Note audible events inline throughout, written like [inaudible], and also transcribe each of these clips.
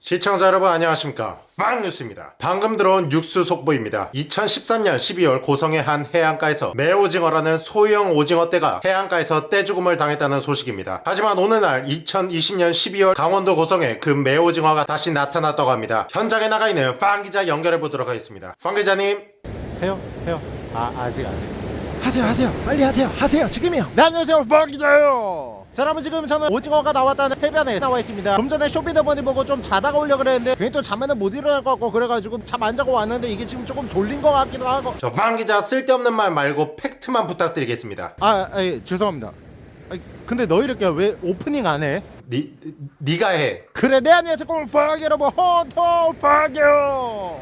시청자 여러분 안녕하십니까? 빵뉴스입니다. 방금 들어온 육수 속보입니다. 2013년 12월 고성의 한 해안가에서 매오징어라는 소형 오징어 떼가 해안가에서 떼죽음을 당했다는 소식입니다. 하지만 오늘날 2020년 12월 강원도 고성에 그 매오징어가 다시 나타났다고 합니다. 현장에 나가 있는 빵 기자 연결해 보도록 하겠습니다. 빵 기자님. 해요? 해요? 아 아직 아직. 하세요 하세요. 빨리 하세요. 하세요. 지금이요. 네 안녕하세요. 펑기자요 자 여러분 지금 저는 오징어가 나왔다는 해변에 나와 있습니다. 좀 전에 쇼핑더머니 보고 좀 자다가 오려 그랬는데 괜히 또 잠에는 못 일어날 것 같고 그래가지고 잠 안 자고 왔는데 이게 지금 조금 졸린 것 같기도 하고. 저 빵기자 쓸데없는 말 말고 팩트만 부탁드리겠습니다. 아, 아 예, 죄송합니다. 아, 근데 너 이렇게 왜 오프닝 안 해? 니, 니가 해. 그래 내 안녕하세요 꽁팡 여러분. 호토 팡요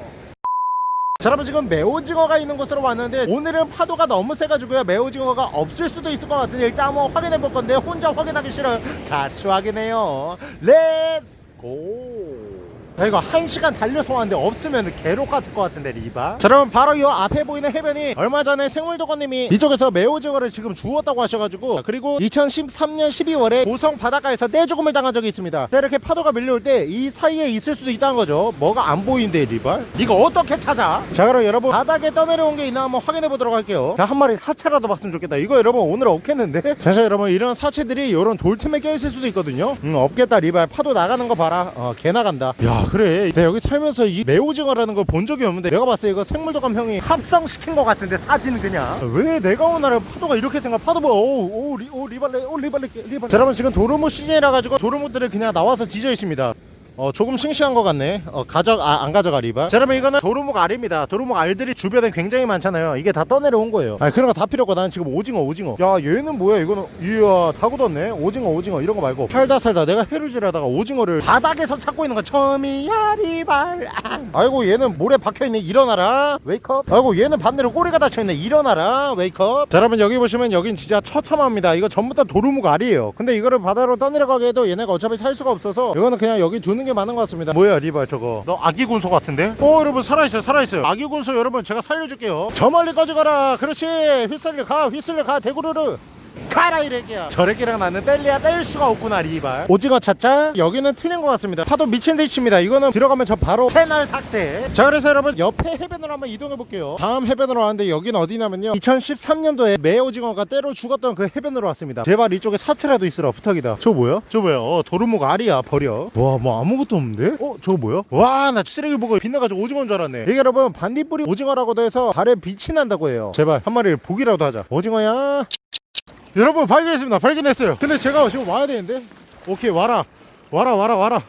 자 여러분 지금 매오징어가 있는 곳으로 왔는데 오늘은 파도가 너무 세가지고요. 매오징어가 없을 수도 있을 것 같은데 일단 한번 확인해 볼 건데 혼자 확인하기 싫어요 같이 확인해요. Let's go 자 이거 한 시간 달려서 왔는데 없으면 괴롭 같을 것 같은데 리바. 자 여러분 바로 이 앞에 보이는 해변이 얼마 전에 생물도감님이 이쪽에서 매오징어를 지금 주웠다고 하셔가지고 그리고 2013년 12월에 고성 바닷가에서 떼죽음을 당한 적이 있습니다. 자 이렇게 파도가 밀려올 때 이 사이에 있을 수도 있다는 거죠. 뭐가 안 보이는데 리발 이거 어떻게 찾아? 자 그럼 여러분 바닥에 떠내려온 게 있나 한번 확인해 보도록 할게요. 자 한 마리 사체라도 봤으면 좋겠다. 이거 여러분 오늘 없겠는데? [laughs] 자, 자 여러분 이런 사체들이 이런 돌틈에 껴있을 수도 있거든요. 음 없겠다 리발. 파도 나가는 거 봐라. 어깨 나간다. 야 그래. 내가 여기 살면서 이 매오징어라는 걸 본 적이 없는데 내가 봤을 때 이거 생물도감 형이 합성시킨 것 같은데 사진 그냥. 왜 내가 온 날에 파도가 이렇게 생각 파도 뭐 오오 오, 리, 오 리발레 오 리발레 리발레. 자 여러분 지금 도루묵 시즌이라 가지고 도루묵들을 그냥 나와서 뒤져 있습니다 어 조금 싱싱한 것 같네. 어 가져 아, 안 가져가 리바 자 여러분 이거는 도루묵 알입니다. 도루묵 알들이 주변에 굉장히 많잖아요. 이게 다 떠내려온 거예요. 아 그런 거 다 필요 없고 나는 지금 오징어 오징어. 야 얘는 뭐야? 이거는 이야 다 굳었네. 오징어 오징어 이런 거 말고. 살다 살다. 내가 해루질 하다가 오징어를 바닥에서 찾고 있는 거 처음이야 리발. 아. 아이고 얘는 모래 박혀있네. 일어나라. wake up 아이고 얘는 반대로 꼬리가 닫혀있네. 일어나라. wake up 자 여러분 여기 보시면 여긴 진짜 처참합니다. 이거 전부 다 도루묵 알이에요. 근데 이거를 바다로 떠내려가게 해도 얘네가 어차피 살 수가 없어서 이거는 그냥 여기 두는 게 맞는 것 같습니다. 뭐야 리발 저거? 너 아기 군소 같은데? 어 여러분 살아있어요 살아있어요. 아기 군소 여러분 제가 살려줄게요. 저 멀리 꺼져가라. 그렇지. 휘슬려 가 휘슬려 가 대구르르 가라 이래기야 저래기랑 나는 뗄래야 뗄 수가 없구나 리발. 오징어 찾자 여기는 틀린 것 같습니다. 파도 미친 듯이 칩니다. 이거는 들어가면 저 바로 채널 삭제. 자 그래서 여러분 옆에 해변으로 한번 이동해 볼게요. 다음 해변으로 왔는데 여기는 어디냐면요. 2013년도에 매오징어가 때로 죽었던 그 해변으로 왔습니다. 제발 이쪽에 사체라도 있으라 부탁이다. 저 뭐야? 저 뭐야? 어 도루묵 알이야 버려. 와 뭐 아무것도 없는데? 어 저거 뭐야? 와 나 쓰레기 보고 빛나가지고 오징어인 줄 알았네. 이게 여러분 반딧불이 오징어라고도 해서 발에 빛이 난다고 해요. 제발 한 마리를 보기라도 하자. 오징어야 여러분 발견했습니다. 발견했어요. 근데 제가 지금 와야 되는데? 오케이 와라. 와라 와라 와라.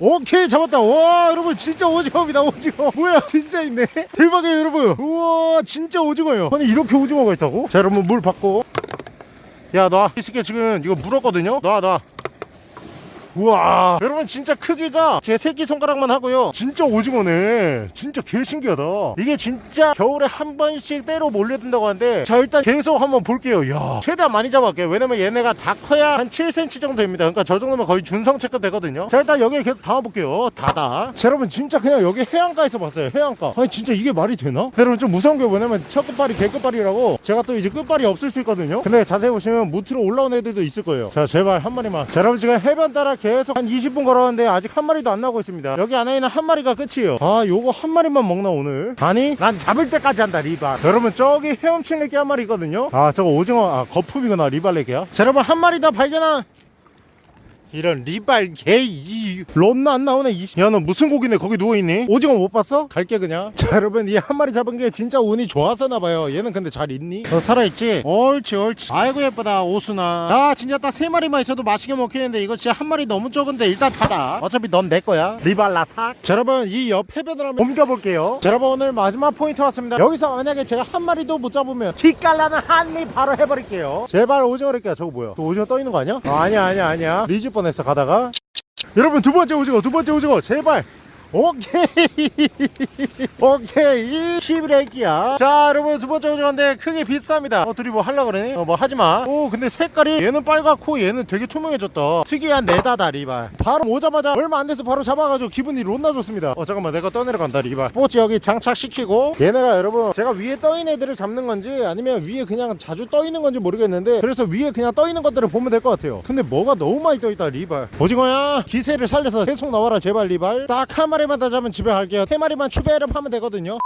오케이 잡았다. 와 여러분 진짜 오징어입니다 오징어. [laughs] 뭐야 진짜 있네? 대박이에요 여러분. 우와 진짜 오징어예요. 아니 이렇게 오징어가 있다고? 자 여러분 물 받고. 야놔. 이스케 지금 이거 물었거든요? 놔놔 우와. 여러분 진짜 크기가 제 새끼손가락만 하고요. 진짜 오징어네. 진짜 개 신기하다. 이게 진짜 겨울에 한 번씩 때로 몰려든다고 하는데 자 일단 계속 한번 볼게요. 야 최대한 많이 잡아볼게요. 왜냐면 얘네가 다 커야 한 7cm 정도 됩니다. 그러니까 저 정도면 거의 준성체급 되거든요. 자 일단 여기에 계속 담아볼게요. 다다. 자 여러분 진짜 그냥 여기 해안가에서 봤어요. 해안가. 아니 진짜 이게 말이 되나? 여러분 좀 무서운 게 뭐냐면 첫 끝발이 개 끝발이라고 제가 또 이제 끝발이 없을 수 있거든요. 근데 자세히 보시면 무트로 올라온 애들도 있을 거예요. 자 제발 한 마리만. 자 여러분 지금 해변 따라 계속 한 20분 걸었는데 아직 한 마리도 안 나오고 있습니다. 여기 안에 있는 한 마리가 끝이에요. 아 요거 한 마리만 먹나 오늘? 아니 난 잡을 때까지 한다 리발. 여러분 저기 헤엄친 레게 한 마리 있거든요? 아 저거 오징어 아 거품이구나 리발 레게야? 자 여러분 한 마리 더 발견한 이런 리발 개이 런나 안 나오네 야 너 무슨 고기네 거기 누워있니? 오징어 못 봤어? 갈게 그냥. [laughs] 자 여러분 이 한 마리 잡은 게 진짜 운이 좋았었나봐요. 얘는 근데 잘 있니? 너 살아있지? 옳지 옳지. 아이고 예쁘다 오순아 아 진짜 딱 세 마리만 있어도 맛있게 먹히는데 이거 진짜 한 마리 너무 적은데 일단 닫아 어차피 넌 내 거야. 리발라 삭. 자 여러분 이 옆 해변을 한번 옮겨볼게요. 자 여러분 오늘 마지막 포인트 왔습니다. 여기서 만약에 제가 한 마리도 못 잡으면 뒷갈라는 한입 바로 해버릴게요. 제발 오징어 랄게야 저거 뭐야? 또 오징어 떠있는 거 아니야? 아, 아니야 아니야 아니야. 뒤질 뻔 했어 가다가 여러분 두 번째 오징어 두 번째 오징어 제발 오케이. [laughs] 오케이. 11액기야. 자 여러분 두 번째 오징어인데 크기 비슷합니다. 어 둘이 뭐 하려고 그러니? 어 뭐 하지마. 오 근데 색깔이 얘는 빨갛고 얘는 되게 투명해졌다. 특이한 네다다 리발. 바로 오자마자 얼마 안 돼서 바로 잡아가지고 기분이 롯나 좋습니다. 어 잠깐만 내가 떠내려간다 리발. 스포츠 여기 장착시키고. 얘네가 여러분 제가 위에 떠있는 애들을 잡는 건지 아니면 위에 그냥 자주 떠있는 건지 모르겠는데 그래서 위에 그냥 떠있는 것들을 보면 될 것 같아요. 근데 뭐가 너무 많이 떠있다 리발. 오징어야? 기세를 살려서 계속 나와라 제발 리발. 딱 한 마리 만더 잡으면 집에 갈게요. 세 마리만 추배를 하면 되거든요.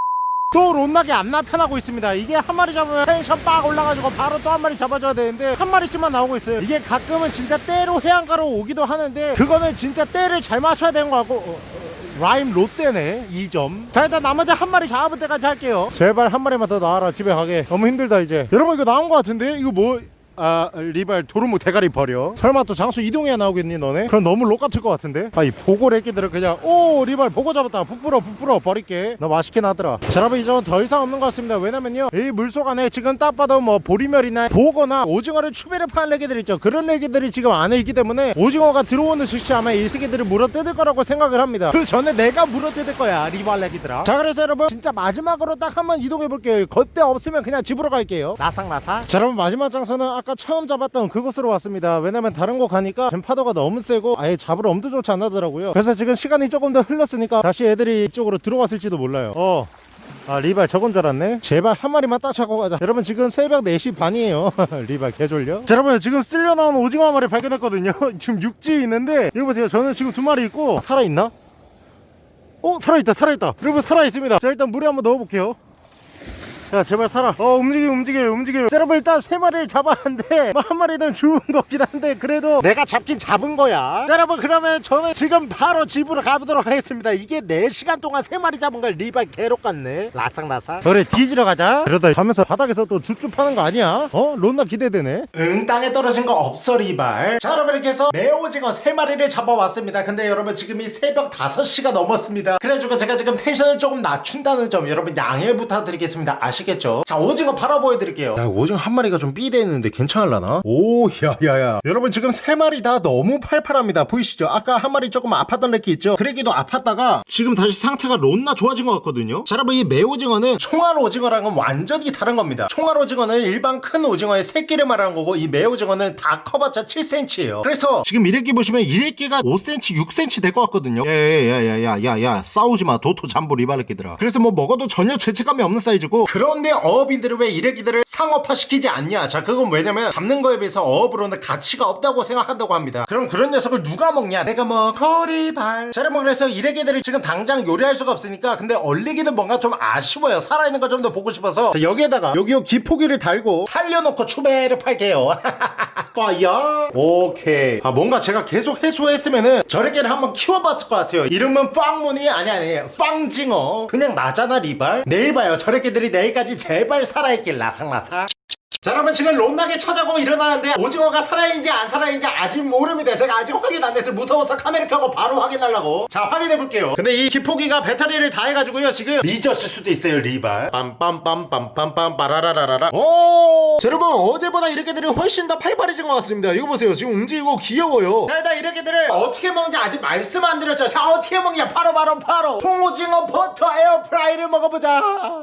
또 롯나게 안 나타나고 있습니다. 이게 한 마리 잡으면 텐션 빡 올라가지고 바로 또 한 마리 잡아줘야 되는데 한 마리씩만 나오고 있어요. 이게 가끔은 진짜 때로 해안가로 오기도 하는데 그거는 진짜 때를 잘 맞춰야 되는 거 같고. 어, 어, 라임 롯데네 2점. 자 일단 나머지 한 마리 잡을 때까지 할게요. 제발 한 마리만 더 나와라 집에 가게. 너무 힘들다 이제. 여러분 이거 나온 거 같은데? 이거 뭐 아 리발 도루묵 대가리 버려. 설마 또 장수 이동해야 나오겠니 너네? 그럼 너무 록 같을 것 같은데? 아 이 보고 래끼들은 그냥 오 리발 보고 잡았다. 부풀어 부풀어 버릴게. 너 맛있게 나더라. 자 여러분 이젠 더 이상 없는 것 같습니다. 왜냐면요 이 물속 안에 지금 딱 봐도 뭐 보리멸이나 보거나 오징어를 추배를 파는 애기들 있죠. 그런 애기들이 지금 안에 있기 때문에 오징어가 들어오는 즉시 아마 이 새끼들을 물어뜯을 거라고 생각을 합니다. 그 전에 내가 물어뜯을 거야 리발 애기들아. 자 그래서 여러분 진짜 마지막으로 딱 한번 이동해 볼게요. 겉대 없으면 그냥 집으로 갈게요. 나상나사 자 여러분 마지막 장소는 아까 처음 잡았던 그곳으로 왔습니다. 왜냐면 다른 곳 가니까 지금 파도가 너무 세고 아예 잡을 엄두조차 안 나더라고요. 그래서 지금 시간이 조금 더 흘렀으니까 다시 애들이 이쪽으로 들어왔을지도 몰라요. 어. 아 리발 저건 줄 알았네. 제발 한 마리만 딱 잡고 가자. 여러분 지금 새벽 4시 반이에요. [laughs] 리발 개졸려? 자 여러분 지금 쓸려 나온 오징어 한 마리 발견했거든요. [laughs] 지금 육지에 있는데 여기 보세요. 저는 지금 두 마리 있고 살아있나? 어 살아있다 살아있다. 여러분 살아있습니다. 자 일단 물에 한번 넣어볼게요 야 제발 살아. 어 움직여 움직여요 자, 여러분 일단 세 마리를 잡았는데 [laughs] 뭐 한 마리는 죽은 거긴 한데 그래도 내가 잡긴 잡은 거야. 자, 여러분 그러면 저는 지금 바로 집으로 가보도록 하겠습니다. 이게 4시간 동안 세 마리 잡은 걸 리발 개록 같네. 라싹라싹 그래 뒤지러 가자. 그러다 가면서 바닥에서 또 줍줍 하는 거 아니야? 어? 론나 기대되네. 응 땅에 떨어진 거 없어 리발. 자 여러분 이렇게 해서 매오징어 3마리를 잡아왔습니다. 근데 여러분 지금이 새벽 5시가 넘었습니다. 그래가지고 제가 지금 텐션을 조금 낮춘다는 점 여러분 양해 부탁드리겠습니다. 아시 겠죠? 자 오징어 팔아 보여드릴게요. 야 오징어 한 마리가 좀 삐대 있는데 괜찮을라나? 오 야야야. 여러분 지금 세 마리 다 너무 팔팔합니다. 보이시죠? 아까 한 마리 조금 아팠던 렉기 있죠? 그래기도 아팠다가 지금 다시 상태가 론나 좋아진 것 같거든요? 자 여러분 이 매오징어는 총알 오징어랑은 완전히 다른 겁니다. 총알 오징어는 일반 큰 오징어의 새끼를 말하는 거고 이 매오징어는 다 커봤자 7cm예요. 그래서 지금 이래끼 보시면 이래끼가 5cm 6cm 될 것 같거든요? 야야야야야야야 싸우지마. 도토 잠보 리바르끼들아. 그래서 뭐 먹어도 전혀 죄책감이 없는 사이즈고 그런 데 어업인들은 왜 이래기들을 상업화시키지 않냐? 자 그건 왜냐면 잡는 거에 비해서 어업으로는 가치가 없다고 생각한다고 합니다. 그럼 그런 녀석을 누가 먹냐? 내가 뭐 거리발. 자 여러분 그래서 이래기들을 지금 당장 요리할 수가 없으니까 근데 얼리기는 뭔가 좀 아쉬워요. 살아있는 거 좀 더 보고 싶어서. 자, 여기에다가 여기요 기포기를 달고 살려놓고 추배를 팔게요 [laughs] 빠야 오케이. 아 뭔가 제가 계속 해소했으면은 저래게를 한번 키워봤을 것 같아요. 이름은 빵문이 아니 아니 빵징어. 그냥 나잖아 리발? 내일 봐요. 저래게들이 내일까지 제발 살아있길 라상라상. 자 여러분 지금 론나게 쳐자고 일어나는데 오징어가 살아있는지 안 살아있는지 아직 모릅니다. 제가 아직 확인 안 됐어요. 무서워서 카메라 켜고 바로 확인하려고. 자 확인해볼게요. 근데 이 기포기가 배터리를 다 해가지고요 지금 미졌을 수도 있어요 리발. 빰빰빰빰빰빰 빠라라라라. 오 자, 여러분 어제보다 이 렉기들이 훨씬 더 팔팔해진 것 같습니다. 이거 보세요. 지금 움직이고 귀여워요. 자 일단 이 렉기들을 어떻게 먹는지 아직 말씀 안 드렸죠. 자 어떻게 먹냐? 바로 바로 바로. 통오징어 버터 에어프라이를 먹어보자.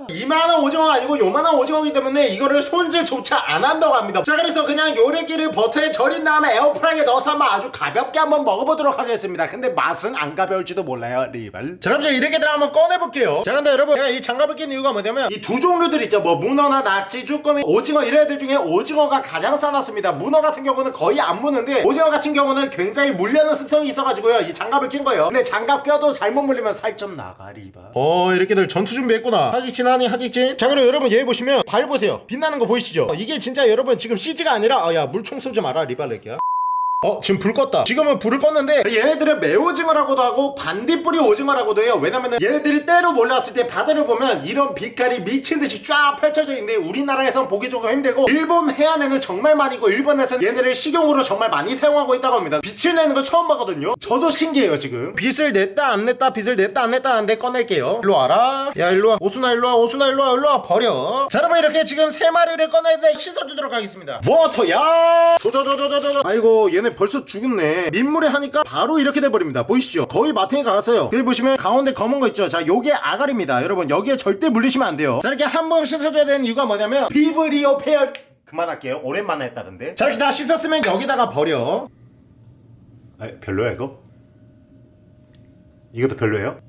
이만한 오징어가 아니고 요만한 오징어이기 때문에 이거를 손질조차 안 한다고 합니다. 자 그래서 그냥 요 래끼를 버터에 절인 다음에 에어프라이에 넣어서 한번 아주 가볍게 한번 먹어보도록 하겠습니다. 근데 맛은 안 가벼울지도 몰라요 리발. 자 그럼 저 이 렉기들 한번 꺼내볼게요. 자 근데 여러분 제가 이 장갑을 낀 이유가 뭐냐면 이 두족류들 있죠. 뭐 문어나 낙지, 쭈꾸미, 오징어 이런 애들 중에 오징어가 가장 사납습니다. 문어 같은 경우는 거의 안 무는데 오징어 같은 경우는 굉장히 물려는 습성이 있어가지고요. 이 장갑을 낀 거예요. 근데 장갑 껴도 잘못 물리면 살점 나가 리발 어 이 렉기들 전투 준비했구나. 학익진 하니 학익진. 자 그럼 여러분 얘 보시면 발 보세요. 빛나는 거 보이시죠? 이게 진짜 여러분 지금 CG가 아니라 아, 야 물총 쏘지 마라 리발렉기야 어 지금 불 껐다. 지금은 불을 껐는데 얘네들은 매오징어라고도 하고 반딧불이 오징어라고도 해요. 왜냐면은 얘네들이 때로 몰려왔을 때 바다를 보면 이런 빛깔이 미친듯이 쫙 펼쳐져 있는데 우리나라에선 보기 조금 힘들고 일본 해안에는 정말 많이 있고 일본에서는 얘네를 식용으로 정말 많이 사용하고 있다고 합니다. 빛을 내는 거 처음 봤거든요. 저도 신기해요 지금. 빛을 냈다 안 냈다 빛을 냈다 안 냈다 하는데 꺼낼게요. 일로 와라. 야 일로 와. 오순아 일로 와. 오순아 일로 와. 일로 와. 버려. 자 여러분 이렇게 지금 세 마리를 꺼내는데 씻어주도록 하겠습니다. 워터야! 조조조조조조 아이고 얘네 벌써 죽었네. 민물에 하니까 바로 이렇게 돼버립니다. 보이시죠? 거의 마탱이가 갔어요. 여기 보시면 가운데 검은 거 있죠? 자 요게 아가리입니다. 여러분 여기에 절대 물리시면 안 돼요. 자 이렇게 한 번 씻어줘야 되는 이유가 뭐냐면 비브리오 페어 그만할게요. 오랜만에 했다던데. 자 이렇게 다 씻었으면 여기다가 버려. 아, 별로야 이거? 이것도 별로예요?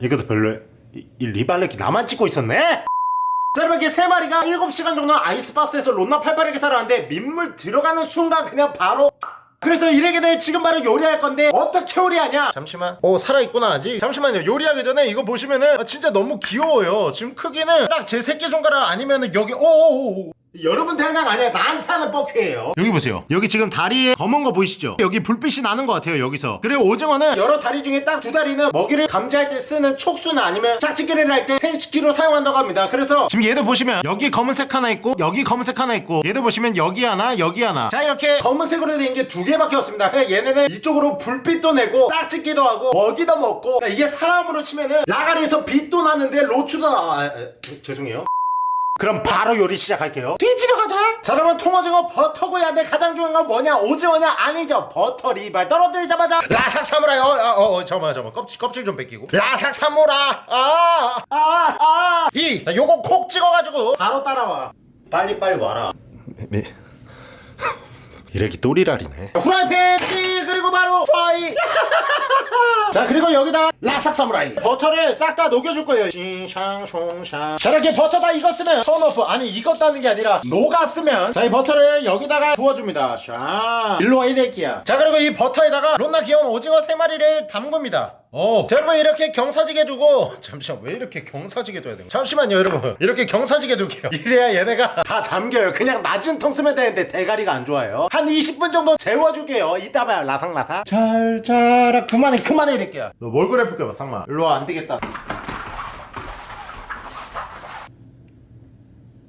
이것도 별로예요? 이, 이 리발렉기 나만 찍고 있었네? 자 여러분 이렇게 세 마리가 7시간 정도 아이스박스에서 론나 팔팔하게 살아왔는데 민물 들어가는 순간 그냥 바로 그래서 이래게들 지금 바로 요리할 건데 어떻게 요리하냐? 잠시만. 오 살아있구나 아직. 잠시만요. 요리하기 전에 이거 보시면은 아, 진짜 너무 귀여워요. 지금 크기는 딱 제 새끼손가락 아니면은 여기 오오오 여러분들 그냥 아니야. 나한테 하는 뻑큐예요. 여기 보세요. 여기 지금 다리에 검은 거 보이시죠? 여기 불빛이 나는 것 같아요 여기서. 그리고 오징어는 여러 다리 중에 딱 두 다리는 먹이를 감지할 때 쓰는 촉수나 아니면 짝짓기를 할 때 생식기로 사용한다고 합니다. 그래서 지금 얘도 보시면 여기 검은색 하나 있고 여기 검은색 하나 있고 얘도 보시면 여기 하나 여기 하나. 자 이렇게 검은색으로 된 게 두 개밖에 없습니다. 그냥 얘네는 이쪽으로 불빛도 내고 짝짓기도 하고 먹이도 먹고 그러니까 이게 사람으로 치면은 라가리에서 빛도 나는데 로추도 나 아, 아, 죄송해요 그럼 바로 요리 시작할게요. 뒤지러 가자. 자 여러분 통오징어 버터구이에 가장 중요한 건 뭐냐? 오징어냐? 아니죠. 버터 리발. 떨어뜨리자마자. 라삭 사무라이 어어 어, 어, 잠깐만 잠깐만. 껍질, 껍질 좀 벗기고. 라삭 사무라. 아, 아 아 아 이 요거 콕 찍어가지고 바로 따라와. 빨리빨리 와라 이 래끼 또리랄이네. 후라이팬 찌 그리고 바로 fire [laughs] 자 그리고 여기다 라삭 사무라이. 버터를 싹 다 녹여줄 거예요. 싱샹숑샹. 자 이렇게 버터 다 익었으면 turn off. 아니 익었다는 게 아니라 녹았으면 자 이 버터를 여기다가 부어줍니다. 샤. 일로와 이 래끼야. 자 그리고 이 버터에다가 론나 귀여운 오징어 세마리를 담굽니다 오, 자, 여러분 이렇게 경사지게 두고 잠시만 왜 이렇게 경사지게 둬야 되는? 잠시만요 여러분. 이렇게 경사지게 둘게요. 이래야 얘네가 다 잠겨요. 그냥 낮은 통 쓰면 되는데 대가리가 안 좋아요. 한 20분 정도 재워줄게요. 이따 봐요 라상라상 잘 자라. 그만해 그만해 이럴게요 너뭘 그래 볼게봐 상마. 일로와 안되겠다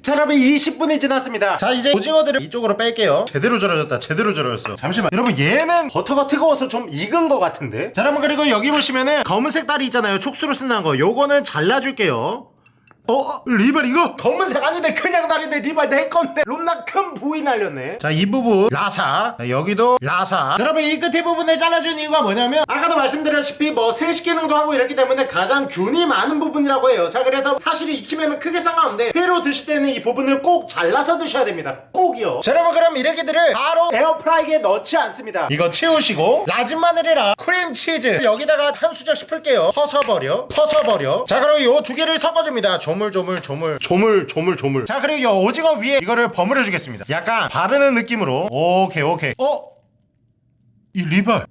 자 여러분 20분이 지났습니다. 자 이제 오징어들을 이쪽으로 뺄게요. 제대로 절여졌다 제대로 절여졌어. 잠시만. 여러분 얘는 버터가 뜨거워서 좀 익은 것 같은데? 자 여러분 그리고 여기 보시면은 검은색 다리 있잖아요. 촉수로 쓴다는 거. 요거는 잘라줄게요 어? 리발 이거? 검은색 아닌데 그냥 다리인데 리발 내 건데. 론나 큰 부위 날렸네. 자 이 부분 라사. 자, 여기도 라사. 자, 여러분 이 끝에 부분을 잘라준 이유가 뭐냐면 아까도 말씀드렸다시피 뭐 생식 기능도 하고 이랬기 때문에 가장 균이 많은 부분이라고 해요. 자 그래서 사실 익히면 크게 상관없는데 회로 드실 때는 이 부분을 꼭 잘라서 드셔야 됩니다. 꼭이요. 자 여러분 그럼 이 렉기들을 바로 에어프라이기에 넣지 않습니다. 이거 치우시고 다진 마늘이랑 크림치즈 여기다가 한 수저씩 풀게요. 퍼서버려 퍼서버려. 자 그리고 요 두 개를 섞어줍니다 조물조물 조물 조물 조물 조물. 자 그리고 요 오징어 위에 이거를 버무려 주겠습니다. 약간 바르는 느낌으로. 오케이 오케이. 어? 이 리발.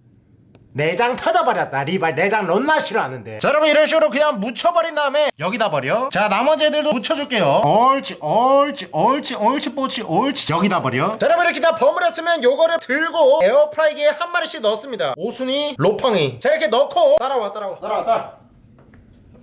내장 터져버렸다 리발. 내장 론나 싫어하는데. 자 여러분 이런 식으로 그냥 묻혀버린 다음에 여기다 버려. 자 나머지 애들도 묻혀줄게요. 옳지 옳지 옳지 옳지 뽀치 옳지 여기다 버려. 자 여러분 이렇게 다 버무렸으면 요거를 들고 에어프라이기에 한 마리씩 넣습니다. 오순이 로팡이. 자 이렇게 넣고 따라와 따라와. 따라와 따라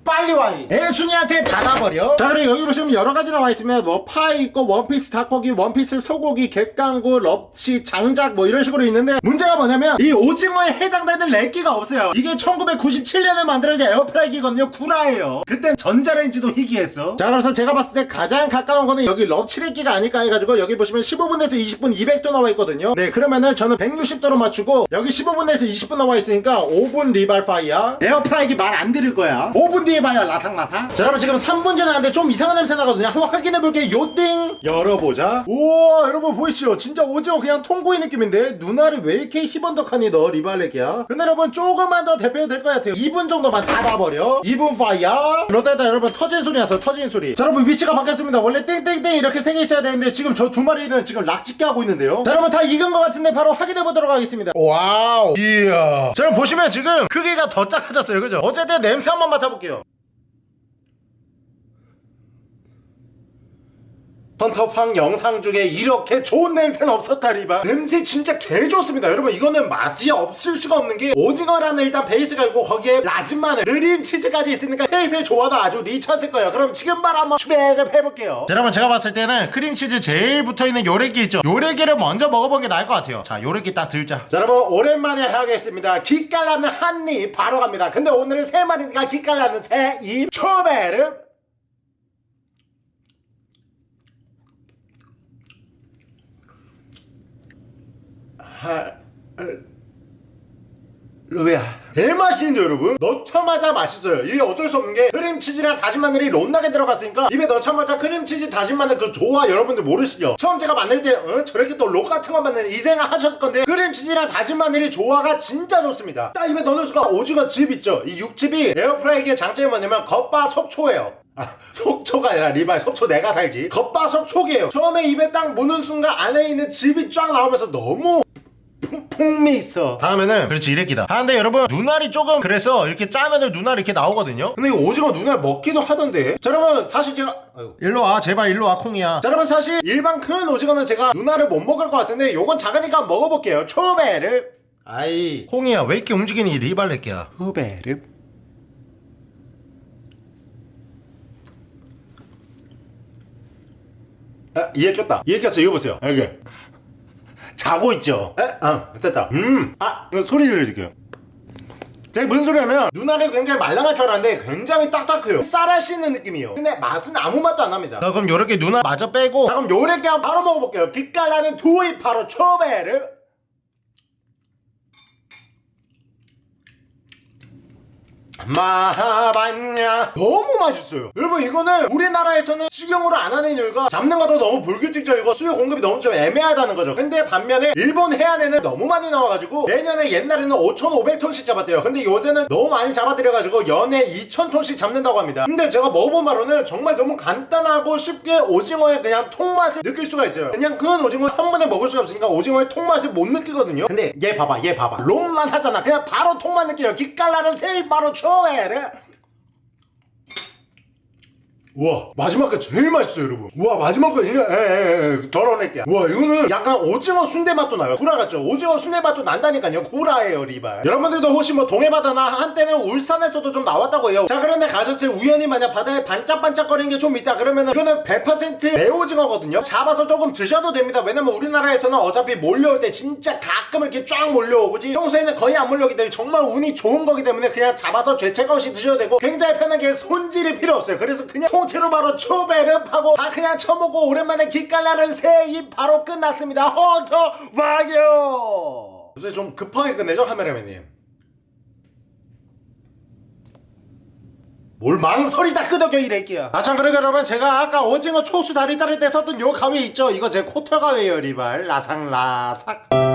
빨리 와! 이. 애순이한테 닫아버려. 자 그리고 여기 보시면 여러가지 나와있으면 뭐 파이 있고 원피스 닭고기 원피스 소고기 갯강구 럽치 장작 뭐 이런 식으로 있는데 문제가 뭐냐면 이 오징어에 해당되는 렉기가 없어요. 이게 1997년에 만들어진 에어프라이기거든요. 구라예요. 그땐 전자레인지도 희귀했어. 자 그래서 제가 봤을 때 가장 가까운 거는 여기 럽치 렉기가 아닐까 해가지고 여기 보시면 15분에서 20분 200도 나와있거든요. 네 그러면은 저는 160도로 맞추고 여기 15분에서 20분 나와있으니까 5분 리발 fire 에어프라이기 말 안 들을 거야. 5분 뒤에 봐요 라상라상. 자 여러분 지금 3분 전에 하는데 좀 이상한 냄새 나거든요. 한번 확인해볼게요. 요띵 열어보자. 우와 여러분 보이시죠? 진짜 오징어 그냥 통구이 느낌인데? 눈알을 왜 이렇게 희번덕하니 너 리발렉이야? 근데 여러분 조금만 더 데펴도 될 것 같아요. 2분 정도만 닫아버려. 2분 fire 그러다 여러분 터진 소리 나서 터진 소리. 자 여러분 위치가 바뀌었습니다. 원래 땡땡땡 이렇게 세 개 있어야 되는데 지금 저 두 마리는 지금 락짓게 하고 있는데요. 자 여러분 다 익은 것 같은데 바로 확인해보도록 하겠습니다. 와우. 이야. 자 여러분 보시면 지금 크기가 더 작아졌어요. 그죠? 어쨌든 냄새 한번 맡아볼게요 헌터팡 영상 중에 이렇게 좋은 냄새는 없었다리바. 냄새 진짜 개 좋습니다. 여러분 이거는 맛이 없을 수가 없는 게 오징어라는 일단 베이스가 있고 거기에 라진 마늘 느린 치즈까지 있으니까 셋의 조화도 아주 리쳤을 거예요. 그럼 지금 바로 한번 추배를 해볼게요. 자, 여러분 제가 봤을 때는 크림치즈 제일 붙어있는 요래기 있죠? 요래기를 먼저 먹어보는 게 나을 것 같아요. 자 요래기 딱 들자. 자 여러분 오랜만에 하겠습니다. 기깔나는 한입 바로 갑니다. 근데 오늘은 세 마리니까 기깔나는 추배를 루야. 개맛있는데 여러분? 넣자마자 맛있어요. 이게 어쩔 수 없는 게 크림치즈랑 다진 마늘이 롬나게 들어갔으니까 입에 넣자마자 크림치즈 다진 마늘 그 조화 여러분들 모르시죠? 처음 제가 만들 때 어? 저렇게 또 록 같은 거 만드네 이 생각 하셨을 건데 크림치즈랑 다진 마늘이 조화가 진짜 좋습니다. 딱 입에 넣는 순간 오징어 즙 있죠? 이 육즙이 에어프라이기의 장점이 뭐냐면 겉바 속초예요. 아, [laughs] 속초가 아니라 리발 속초 내가 살지. 겉바속촉이에요. 처음에 입에 딱 무는 순간 안에 있는 즙이 쫙 나오면서 너무 풍미 있어. 다음에는 그렇지 이랬기다. 아 근데 여러분 눈알이 조금 그래서 이렇게 짜면은 눈알이 이렇게 나오거든요? 근데 이거 오징어 눈알 먹기도 하던데. 자 여러분 사실 제가 아이고. 일로 와 제발 일로 와 콩이야. 자 여러분 사실 일반 큰 오징어는 제가 눈알을 못 먹을 것 같은데 요건 작으니까 먹어볼게요. 초베르. 아이. 콩이야 왜 이렇게 움직이니 리발렛기야? 후베르. 아, 이해 꼈다. 이해 꼈어? 이거 보세요. 여기 자고 있죠? 에? 아 됐다. 음아 소리 들려줄게요. 제가 무슨 소리냐면 눈알이 굉장히 말랑할 줄 알았는데 굉장히 딱딱해요. 쌀알 씻는 느낌이에요. 근데 맛은 아무 맛도 안 납니다. 자 그럼 요렇게 눈알 마저 빼고 자 그럼 요렇게 한번 바로 먹어볼게요. 빛깔 나는 두이 바로 초베르 마하반냐. 너무 맛있어요. 여러분 이거는 우리나라에서는 식용으로 안 하는 이유가 잡는 것도 너무 불규칙적이고 수요 공급이 너무 좀 애매하다는 거죠. 근데 반면에 일본 해안에는 너무 많이 나와가지고 내년에 옛날에는 5,500톤씩 잡았대요. 근데 요새는 너무 많이 잡아들여가지고 연에 2,000톤씩 잡는다고 합니다. 근데 제가 먹어본 바로는 정말 너무 간단하고 쉽게 오징어의 그냥 통맛을 느낄 수가 있어요. 그냥 큰 오징어 한 번에 먹을 수가 없으니까 오징어의 통맛을 못 느끼거든요. 근데 얘 봐봐 얘 봐봐. 롬만 하잖아. 그냥 바로 통맛 느껴요. 기깔나는 세입 바로 초 에르 우와 마지막 거 제일 맛있어요 여러분. 우와 마지막 거 이거 에에에 덜어낼게요. 우와 이거는 약간 오징어 순대 맛도 나요. 구라 같죠? 오징어 순대 맛도 난다니까요. 구라예요 리발. 여러분들도 혹시 뭐 동해바다나 한때는 울산에서도 좀 나왔다고 해요. 자 그런데 가셨을 때 우연히 만약 바다에 반짝반짝거리는 게 좀 있다 그러면은 이거는 100% 매오징어거든요. 잡아서 조금 드셔도 됩니다. 왜냐면 우리나라에서는 어차피 몰려올 때 진짜 가끔 이렇게 쫙 몰려오지? 평소에는 거의 안 몰려오기 때문에 정말 운이 좋은 거기 때문에 그냥 잡아서 죄책 없이 드셔도 되고 굉장히 편하게 손질이 필요 없어요. 그래서 그냥 통째로 바로 초베르하고 다 그냥 쳐먹고 오랜만에 기깔나는 새입 바로 끝났습니다. 헌터 와요! 요새 좀 급하게 끝내죠 카메라맨님? 뭘 망설이 다 끄덕여 이래끼야. 아참 그러니까 여러분 제가 아까 오징어 초수 다리 자를 때 썼던 요 가위 있죠? 이거 제 코털 가위예요 리발. 라상라삭